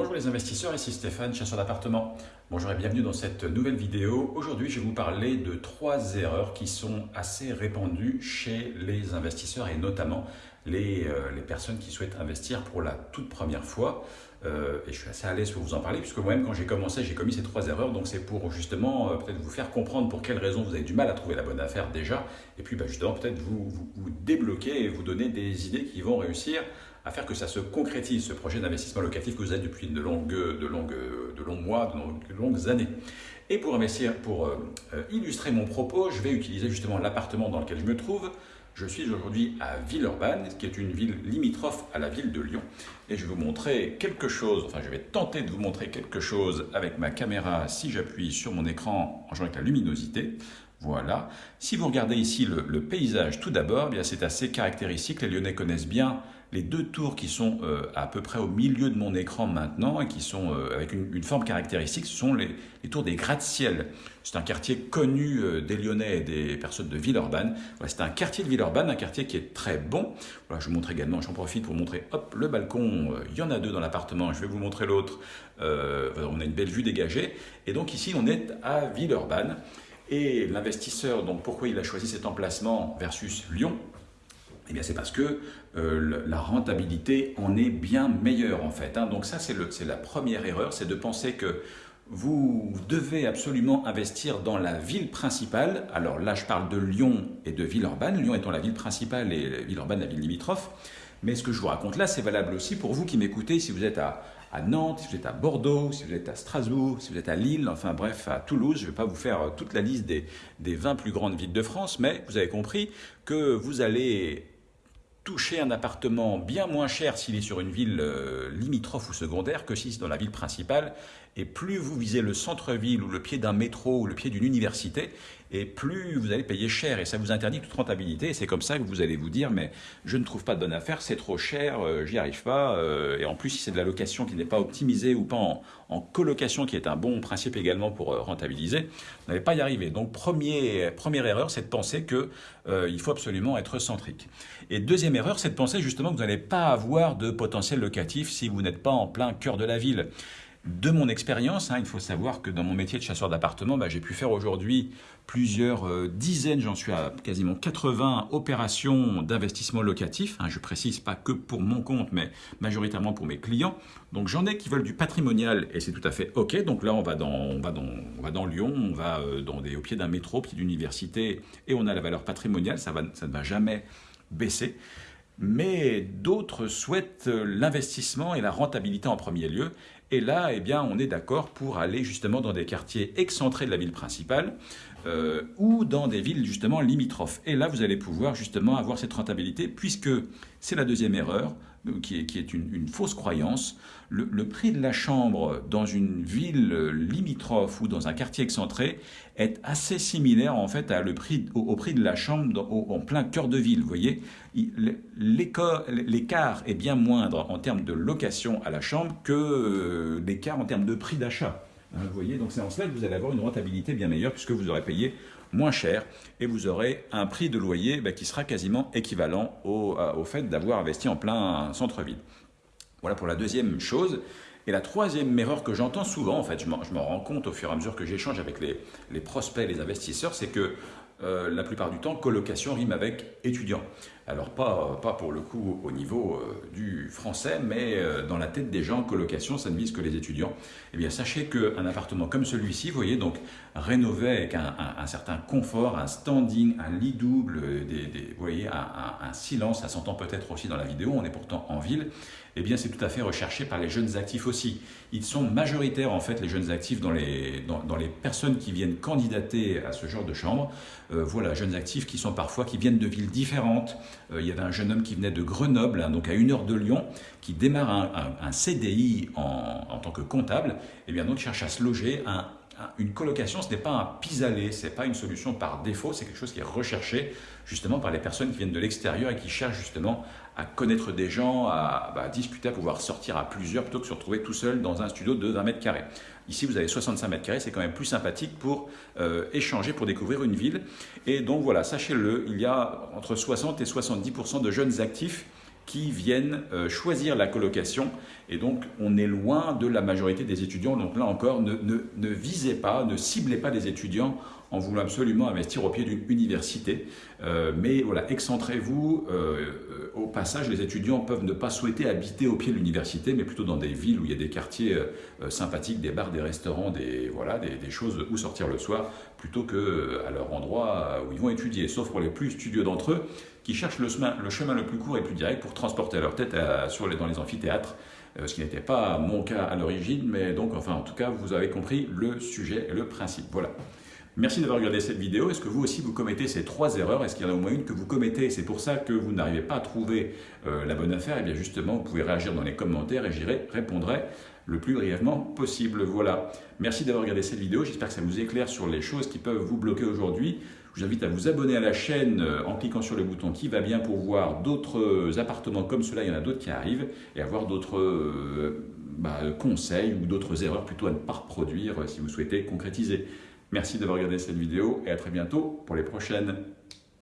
Bonjour les investisseurs, ici Stéphane, chasseur d'appartements. Bonjour et bienvenue dans cette nouvelle vidéo. Aujourd'hui, je vais vous parler de trois erreurs qui sont assez répandues chez les investisseurs et notamment les, euh, personnes qui souhaitent investir pour la toute première fois. Euh, et je suis assez à l'aise pour vous en parler puisque moi-même, quand j'ai commencé, j'ai commis ces trois erreurs. Donc c'est pour justement euh, peut-être vous faire comprendre pour quelles raisons vous avez du mal à trouver la bonne affaire déjà. Et puis bah, justement, peut-être vous, vous débloquer et vous donner des idées qui vont réussir faire que ça se concrétise, ce projet d'investissement locatif que vous avez depuis de, longues, de, longues, de longs mois, de longues, années. Et pour, investir, pour euh, euh, illustrer mon propos, je vais utiliser justement l'appartement dans lequel je me trouve. Je suis aujourd'hui à Villeurbanne, qui est une ville limitrophe à la ville de Lyon. Et je vais vous montrer quelque chose, enfin je vais tenter de vous montrer quelque chose avec ma caméra si j'appuie sur mon écran en jouant avec la luminosité. Voilà. Si vous regardez ici le, le paysage tout d'abord, eh c'est assez caractéristique. Les Lyonnais connaissent bien les deux tours qui sont euh, à peu près au milieu de mon écran maintenant et qui sont euh, avec une, forme caractéristique, ce sont les, tours des gratte-ciel. C'est un quartier connu euh, des Lyonnais et des personnes de Villeurbanne. c'est un quartier de Villeurbanne, un quartier qui est très bon. Voilà, je vous montre également, j'en profite pour vous montrer hop, le balcon. Il y en a deux dans l'appartement, je vais vous montrer l'autre. on a une belle vue dégagée. Et donc ici, on est à Villeurbanne. Et l'investisseur, donc pourquoi il a choisi cet emplacement versus Lyon? Eh bien, c'est parce que euh, la rentabilité en est bien meilleure en fait. Hein. Donc ça, c'est la première erreur, c'est de penser que vous devez absolument investir dans la ville principale. Alors là, je parle de Lyon et de Villeurbanne. Lyon étant la ville principale et Villeurbanne la ville limitrophe. Mais ce que je vous raconte là, c'est valable aussi pour vous qui m'écoutez, si vous êtes à, Nantes, si vous êtes à Bordeaux, si vous êtes à Strasbourg, si vous êtes à Lille, enfin bref, à Toulouse. Je ne vais pas vous faire toute la liste des, des 20 plus grandes villes de France, mais vous avez compris que vous allez toucher un appartement bien moins cher s'il est sur une ville euh, limitrophe ou secondaire que si c'est dans la ville principale. Et plus vous visez le centre-ville ou le pied d'un métro ou le pied d'une université, et plus vous allez payer cher. Et ça vous interdit toute rentabilité. Et c'est comme ça que vous allez vous dire, mais je ne trouve pas de bonne affaire, c'est trop cher, euh, j'y arrive pas. Euh, et en plus, si c'est de la location qui n'est pas optimisée ou pas en, colocation, qui est un bon principe également pour rentabiliser, vous n'allez pas y arriver. Donc, premier, première erreur, c'est de penser qu'il faut absolument être centrique. Et deuxième erreur, c'est de penser justement que vous n'allez pas avoir de potentiel locatif si vous n'êtes pas en plein cœur de la ville. De mon expérience, hein, il faut savoir que dans mon métier de chasseur d'appartements, bah, j'ai pu faire aujourd'hui plusieurs euh, dizaines, j'en suis à quasiment 80 opérations d'investissement locatif. Hein, je précise pas que pour mon compte, mais majoritairement pour mes clients. Donc j'en ai qui veulent du patrimonial et c'est tout à fait ok. Donc là on va dans, va dans, va dans Lyon, on va euh, dans au pied d'un métro, pied d'université et on a la valeur patrimoniale. Ça ne va jamais baisser. Mais d'autres souhaitent l'investissement et la rentabilité en premier lieu. Et là, eh bien, on est d'accord pour aller justement dans des quartiers excentrés de la ville principale euh, ou dans des villes justement limitrophes. Et là, vous allez pouvoir justement avoir cette rentabilité puisque c'est la deuxième erreur qui est, une, fausse croyance. Le, prix de la chambre dans une ville limitrophe ou dans un quartier excentré est assez similaire en fait à le prix, au, prix de la chambre en plein cœur de ville. Vous voyez, l'écart est bien moindre en termes de location à la chambre que euh, l'écart en termes de prix d'achat. Hein, vous voyez, donc c'est en cela que vous allez avoir une rentabilité bien meilleure puisque vous aurez payé moins cher et vous aurez un prix de loyer bah, qui sera quasiment équivalent au, au fait d'avoir investi en plein centre-ville. Voilà pour la deuxième chose. Et la troisième erreur que j'entends souvent, en fait, je me rends compte au fur et à mesure que j'échange avec les, les, prospects, les investisseurs, c'est que euh, la plupart du temps, colocation rime avec étudiant. Alors pas, pas pour le coup au niveau euh, du français, mais euh, dans la tête des gens, colocation, ça ne vise que les étudiants. Eh bien, sachez qu'un appartement comme celui-ci, vous voyez, donc rénové avec un, certain confort, un standing, un lit double, des, vous voyez, un, silence, ça s'entend peut-être aussi dans la vidéo, on est pourtant en ville, eh bien c'est tout à fait recherché par les jeunes actifs aussi. Ils sont majoritaires en fait les jeunes actifs dans les, dans, les personnes qui viennent candidater à ce genre de chambre. Euh, voilà, jeunes actifs qui sont parfois, qui viennent de villes différentes. Euh, il y avait un jeune homme qui venait de Grenoble, hein, donc à une heure de Lyon, qui démarre un, CDI en, en, tant que comptable, et eh bien donc cherche à se loger un, une colocation, ce n'est pas un pis-aller, ce n'est pas une solution par défaut, c'est quelque chose qui est recherché justement par les personnes qui viennent de l'extérieur et qui cherchent justement à connaître des gens, à, bah, discuter, à pouvoir sortir à plusieurs plutôt que se retrouver tout seul dans un studio de 20 mètres carrés. Ici, vous avez 65 mètres carrés, c'est quand même plus sympathique pour euh, échanger, pour découvrir une ville. Et donc voilà, sachez-le, il y a entre 60 et 70% de jeunes actifs qui viennent euh, choisir la colocation. Et donc, on est loin de la majorité des étudiants. Donc là encore, ne, ne visez pas, ne ciblez pas les étudiants en voulant absolument investir au pied d'une université. Euh, mais voilà, excentrez-vous. Euh, au passage, les étudiants peuvent ne pas souhaiter habiter au pied de l'université, mais plutôt dans des villes où il y a des quartiers sympathiques, des bars, des restaurants, des, voilà, des, choses où sortir le soir, plutôt qu'à leur endroit où ils vont étudier. Sauf pour les plus studieux d'entre eux, qui cherchent le chemin, le chemin le plus court et le plus direct pour transporter leur tête sur les, dans les amphithéâtres ce qui n'était pas mon cas à l'origine, mais donc, enfin, en tout cas, vous avez compris le sujet et le principe. Voilà. Merci d'avoir regardé cette vidéo. Est-ce que vous aussi vous commettez ces trois erreurs? Est-ce qu'il y en a au moins une que vous commettez? Et c'est pour ça que vous n'arrivez pas à trouver euh, la bonne affaire Eh bien justement, vous pouvez réagir dans les commentaires et j'y répondrai le plus brièvement possible. Voilà. Merci d'avoir regardé cette vidéo. J'espère que ça vous éclaire sur les choses qui peuvent vous bloquer aujourd'hui. Je vous invite à vous abonner à la chaîne euh, en cliquant sur le bouton qui va bien pour voir d'autres appartements comme cela. Il y en a d'autres qui arrivent et avoir d'autres euh, bah, conseils ou d'autres erreurs plutôt à ne pas reproduire si vous souhaitez concrétiser. Merci d'avoir regardé cette vidéo et à très bientôt pour les prochaines.